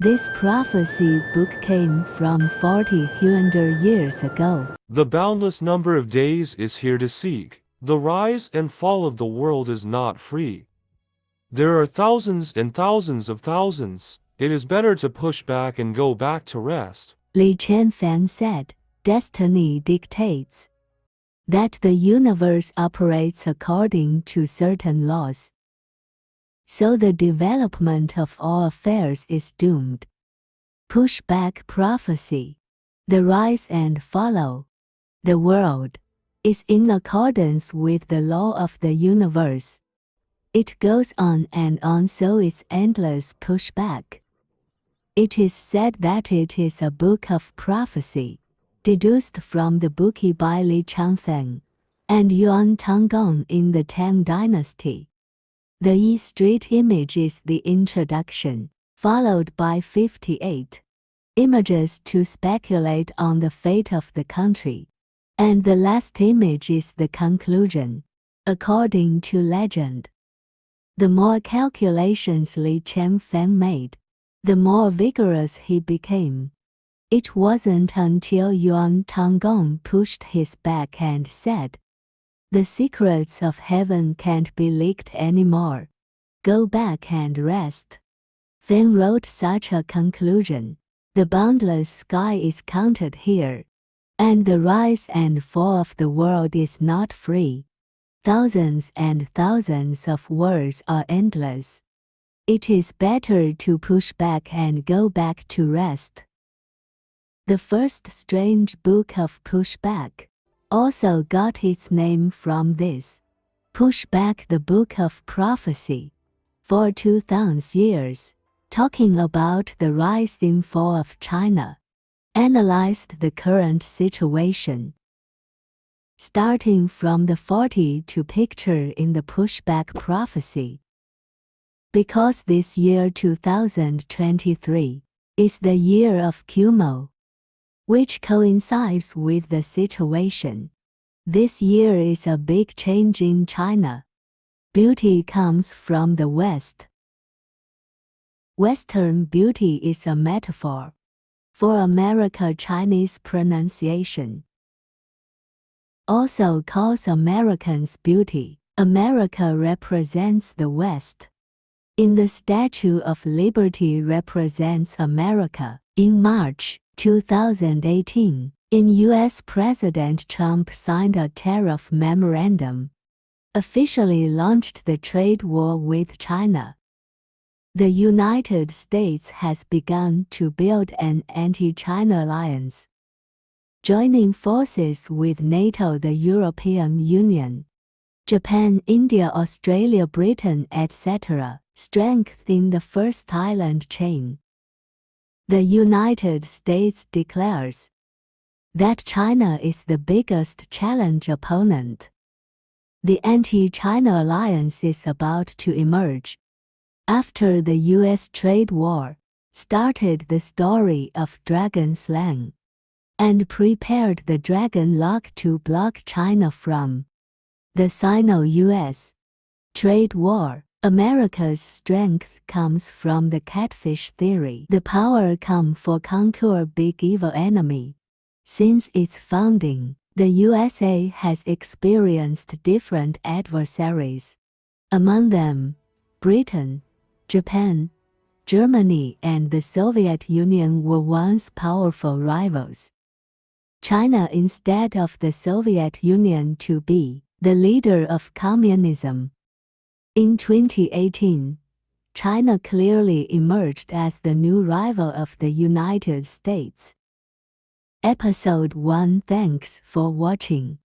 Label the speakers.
Speaker 1: This prophecy book came from 40 hundred years ago.
Speaker 2: The boundless number of days is here to seek. The rise and fall of the world is not free. There are thousands and thousands of thousands. It is better to push back and go back to rest.
Speaker 1: Li Qianfan said, Destiny dictates that the universe operates according to certain laws. So the development of all affairs is doomed. Pushback prophecy. The rise and follow. The world is in accordance with the law of the universe. It goes on and on so it's endless pushback. It is said that it is a book of prophecy, deduced from the Book by Li Qianfan and Yuan Tanggong in the Tang Dynasty. The E Street image is the introduction, followed by 58 images to speculate on the fate of the country. And the last image is the conclusion, according to legend. The more calculations Li Qianfan made, the more vigorous he became. It wasn't until Yuan Tanggong pushed his back and said, The secrets of heaven can't be leaked anymore. Go back and rest. Finn wrote such a conclusion. The boundless sky is counted here, and the rise and fall of the world is not free. Thousands and thousands of words are endless. It is better to push back and go back to rest. The first strange book of Pushback also got its name from this. Push back the Book of Prophecy. For 2000 years, talking about the rise and fall of China, analyzed the current situation starting from the 40 to picture in the pushback prophecy. Because this year 2023 is the year of Kumo, which coincides with the situation. This year is a big change in China. Beauty comes from the West. Western beauty is a metaphor for America Chinese pronunciation also calls Americans beauty. America represents the West. In the Statue of Liberty represents America. In March 2018, in U.S. President Trump signed a tariff memorandum, officially launched the trade war with China. The United States has begun to build an anti-China alliance joining forces with NATO the European Union, Japan, India, Australia, Britain, etc., strengthening the first island chain. The United States declares that China is the biggest challenge opponent. The anti-China alliance is about to emerge. After the U.S. trade war, started the story of Dragon Slang and prepared the Dragon Lock to block China from the Sino-US trade war. America's strength comes from the catfish theory. The power come for conquer big evil enemy. Since its founding, the USA has experienced different adversaries. Among them, Britain, Japan, Germany and the Soviet Union were once powerful rivals. China instead of the Soviet Union to be the leader of communism. In 2018, China clearly emerged as the new rival of the United States. Episode 1 Thanks for watching.